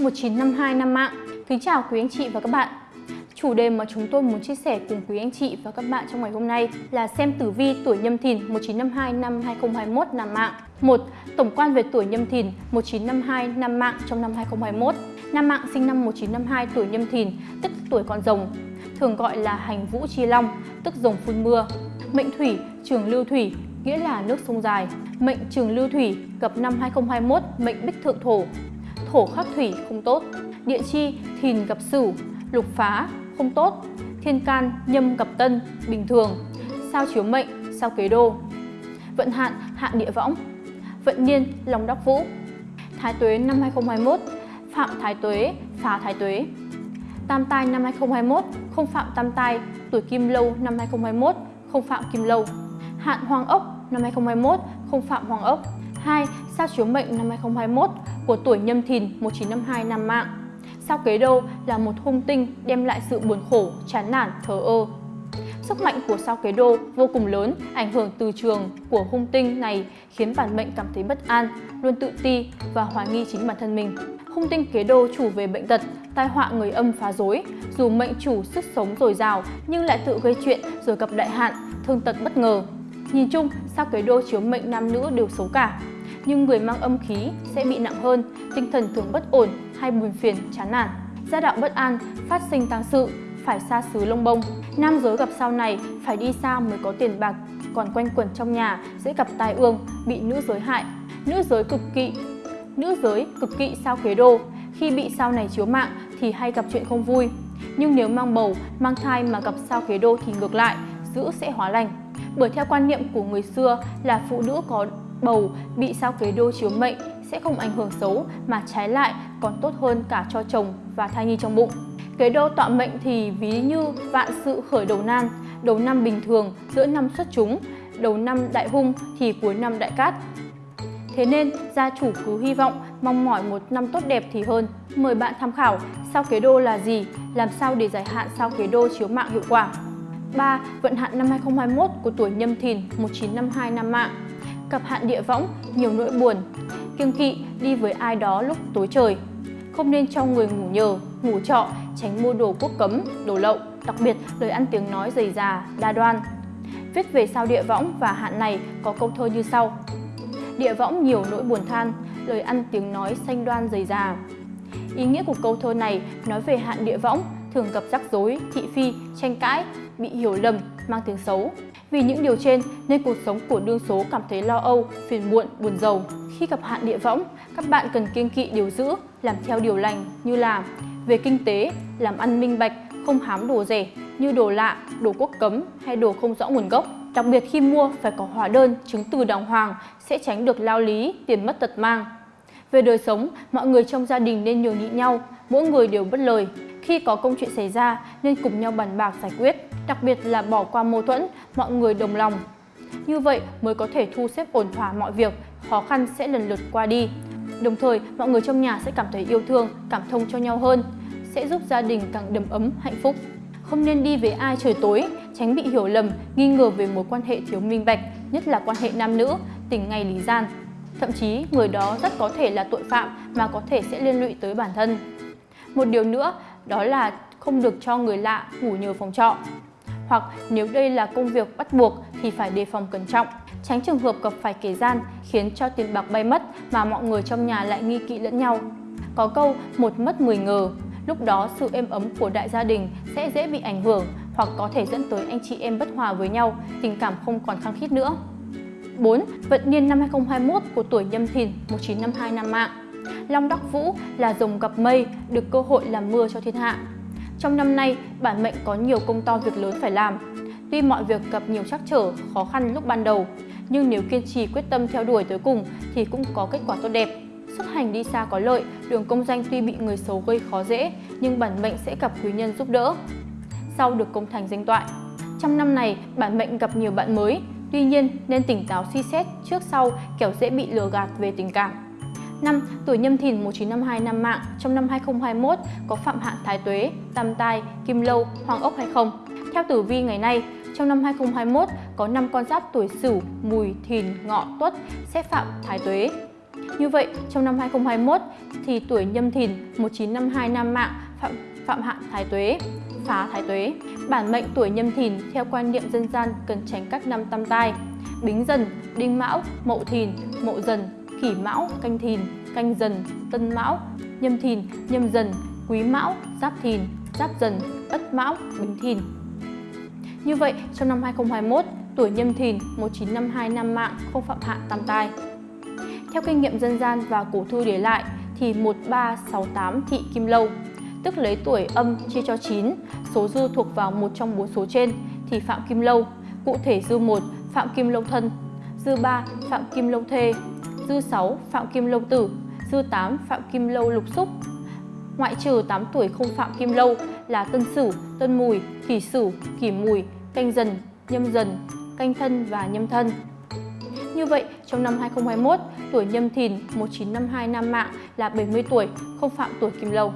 1952 năm mạng Kính chào quý anh chị và các bạn. Chủ đề mà chúng tôi muốn chia sẻ cùng quý anh chị và các bạn trong ngày hôm nay là xem tử vi tuổi nhâm thìn 1952 năm 2021 năm mạng 1. Tổng quan về tuổi nhâm thìn 1952 năm mạng trong năm 2021 Nam mạng sinh năm 1952 tuổi nhâm thìn, tức tuổi con rồng Thường gọi là hành vũ chi long, tức rồng phun mưa. Mệnh thủy, trường lưu thủy, nghĩa là nước sông dài. Mệnh trường lưu thủy gặp năm 2021 mệnh bích thượng thổ thổ khắc thủy không tốt, địa chi thìn gặp sửu, lục phá không tốt, thiên can nhâm gặp tân bình thường, sao chiếu mệnh, sao kế đô. Vận hạn hạn địa võng, vận niên lòng đắc vũ. Thái tuế năm 2021, phạm thái tuế, phá thái tuế. Tam tai năm 2021, không phạm tam tai, tuổi kim lâu năm 2021, không phạm kim lâu. Hạn hoàng ốc năm 2021, không phạm hoàng ốc. 2. Sao chiếu mệnh năm 2021 của tuổi nhâm thìn 1952 năm mạng. Sao kế đô là một hung tinh đem lại sự buồn khổ, chán nản, thờ ơ. Sức mạnh của sao kế đô vô cùng lớn, ảnh hưởng từ trường của hung tinh này khiến bản mệnh cảm thấy bất an, luôn tự ti và hoài nghi chính bản thân mình. Hung tinh kế đô chủ về bệnh tật, tai họa người âm phá rối, dù mệnh chủ sức sống dồi dào nhưng lại tự gây chuyện rồi gặp đại hạn, thương tật bất ngờ. Nhìn chung, sao kế đô chiếu mệnh nam nữ đều xấu cả, nhưng người mang âm khí sẽ bị nặng hơn, tinh thần thường bất ổn hay buồn phiền, chán nản. Gia đạo bất an, phát sinh tang sự, phải xa xứ lông bông. Nam giới gặp sau này phải đi xa mới có tiền bạc, còn quanh quẩn trong nhà sẽ gặp tai ương, bị nữ giới hại. Nữ giới cực kỵ Nữ giới cực kỵ sao kế đô, khi bị sao này chiếu mạng thì hay gặp chuyện không vui. Nhưng nếu mang bầu, mang thai mà gặp sao kế đô thì ngược lại, giữ sẽ hóa lành. Bởi theo quan niệm của người xưa là phụ nữ có bầu bị sao kế đô chiếu mệnh sẽ không ảnh hưởng xấu mà trái lại còn tốt hơn cả cho chồng và thai nhi trong bụng. Kế đô tọa mệnh thì ví như vạn sự khởi đầu nan, đầu năm bình thường, giữa năm xuất chúng, đầu năm đại hung thì cuối năm đại cát. Thế nên gia chủ cứ hy vọng mong mỏi một năm tốt đẹp thì hơn. Mời bạn tham khảo sao kế đô là gì, làm sao để giải hạn sao kế đô chiếu mạng hiệu quả. 3. Vận hạn năm 2021 của tuổi nhâm thìn 1952 năm mạng Cặp hạn địa võng, nhiều nỗi buồn. Kiêng kỵ đi với ai đó lúc tối trời. Không nên cho người ngủ nhờ, ngủ trọ, tránh mua đồ quốc cấm, đồ lậu Đặc biệt lời ăn tiếng nói dày già, đa đoan. Viết về sao địa võng và hạn này có câu thơ như sau. Địa võng nhiều nỗi buồn than, lời ăn tiếng nói xanh đoan dày già Ý nghĩa của câu thơ này nói về hạn địa võng thường gặp rắc rối, thị phi, tranh cãi, bị hiểu lầm, mang tiếng xấu. Vì những điều trên nên cuộc sống của đương số cảm thấy lo âu, phiền muộn, buồn rầu. Khi gặp hạn địa võng, các bạn cần kiêng kỵ điều giữ, làm theo điều lành như là về kinh tế, làm ăn minh bạch, không hám đồ rẻ như đồ lạ, đồ quốc cấm hay đồ không rõ nguồn gốc. Đặc biệt khi mua phải có hóa đơn, chứng từ đàng hoàng sẽ tránh được lao lý, tiền mất tật mang. Về đời sống, mọi người trong gia đình nên nhường nhịn nhau, mỗi người đều bất lời. Khi có công chuyện xảy ra nên cùng nhau bàn bạc giải quyết, đặc biệt là bỏ qua mâu thuẫn, mọi người đồng lòng. Như vậy mới có thể thu xếp ổn thỏa mọi việc, khó khăn sẽ lần lượt qua đi. Đồng thời, mọi người trong nhà sẽ cảm thấy yêu thương, cảm thông cho nhau hơn, sẽ giúp gia đình càng đầm ấm, hạnh phúc. Không nên đi với ai trời tối, tránh bị hiểu lầm, nghi ngờ về mối quan hệ thiếu minh bạch, nhất là quan hệ nam nữ, tình ngày lý gian. Thậm chí, người đó rất có thể là tội phạm mà có thể sẽ liên lụy tới bản thân. Một điều nữa đó là không được cho người lạ ngủ nhờ phòng trọ. Hoặc nếu đây là công việc bắt buộc thì phải đề phòng cẩn trọng, tránh trường hợp gặp phải kẻ gian khiến cho tiền bạc bay mất mà mọi người trong nhà lại nghi kỵ lẫn nhau. Có câu một mất 10 ngờ, lúc đó sự êm ấm của đại gia đình sẽ dễ bị ảnh hưởng hoặc có thể dẫn tới anh chị em bất hòa với nhau, tình cảm không còn khăng khít nữa. 4. Vận niên năm 2021 của tuổi nhâm thìn 1952 năm mạng Long Đắc Vũ là rồng gặp mây, được cơ hội làm mưa cho thiên hạ. Trong năm nay, bản mệnh có nhiều công to việc lớn phải làm. Tuy mọi việc gặp nhiều trắc trở, khó khăn lúc ban đầu, nhưng nếu kiên trì quyết tâm theo đuổi tới cùng thì cũng có kết quả tốt đẹp. Xuất hành đi xa có lợi, đường công danh tuy bị người xấu gây khó dễ, nhưng bản mệnh sẽ gặp quý nhân giúp đỡ. Sau được công thành danh toại. Trong năm này, bản mệnh gặp nhiều bạn mới, tuy nhiên nên tỉnh táo suy xét trước sau kẻo dễ bị lừa gạt về tình cảm. Năm tuổi nhâm thìn 1952 năm mạng trong năm 2021 có phạm hạn thái tuế, tam tai, kim lâu, hoàng ốc hay không? Theo tử vi ngày nay, trong năm 2021 có 5 con giáp tuổi Sửu, Mùi, Thìn, Ngọ, Tuất sẽ phạm thái tuế. Như vậy, trong năm 2021 thì tuổi nhâm thìn 1952 nam mạng phạm, phạm hạn thái tuế, phá thái tuế. Bản mệnh tuổi nhâm thìn theo quan niệm dân gian cần tránh các năm tam tai, bính dần, đinh mão, mậu thìn, mậu dần, kỷ mão, canh thìn, canh dần, tân mão, nhâm thìn, nhâm dần, quý mão, giáp thìn, giáp dần, ất mão, bính thìn. Như vậy, trong năm 2021, tuổi nhâm thìn 1952 năm mạng không phạm hạn tam tai. Theo kinh nghiệm dân gian và cổ thư để lại thì 1368 thị kim lâu, tức lấy tuổi âm chia cho 9, số dư thuộc vào một trong bốn số trên thì phạm kim lâu. Cụ thể dư 1 phạm kim lâu thân, dư 3 phạm kim lâu thê, dư 6 phạm kim lâu tử, dư 8 phạm kim lâu lục xúc. Ngoại trừ 8 tuổi không phạm kim lâu là tân sửu, tân mùi, kỷ sửu, kỷ mùi, canh dần, nhâm dần, canh thân và nhâm thân. Như vậy, trong năm 2021, tuổi nhâm thìn 1952 nam mạng là 70 tuổi, không phạm tuổi kim lâu.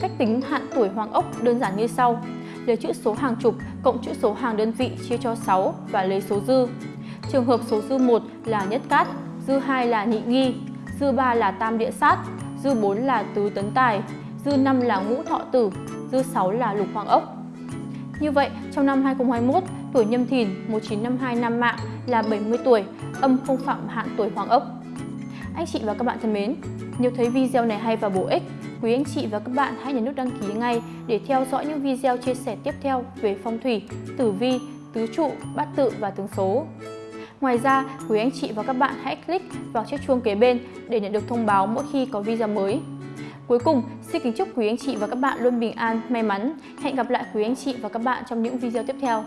Cách tính hạn tuổi hoàng ốc đơn giản như sau. Lấy chữ số hàng chục cộng chữ số hàng đơn vị chia cho 6 và lấy số dư. Trường hợp số dư 1 là nhất cát, dư 2 là nhị nghi, dư 3 là tam địa sát, dư 4 là tứ tấn tài, dư 5 là ngũ thọ tử, dư 6 là lục hoàng ốc. Như vậy, trong năm 2021, tuổi nhâm thìn 1952 năm mạng là 70 tuổi, âm không phạm hạn tuổi hoàng ốc. Anh chị và các bạn thân mến, nếu thấy video này hay và bổ ích, quý anh chị và các bạn hãy nhấn nút đăng ký ngay để theo dõi những video chia sẻ tiếp theo về phong thủy, tử vi, tứ trụ, bát tự và tướng số. Ngoài ra, quý anh chị và các bạn hãy click vào chiếc chuông kế bên để nhận được thông báo mỗi khi có video mới. Cuối cùng, xin kính chúc quý anh chị và các bạn luôn bình an, may mắn. Hẹn gặp lại quý anh chị và các bạn trong những video tiếp theo.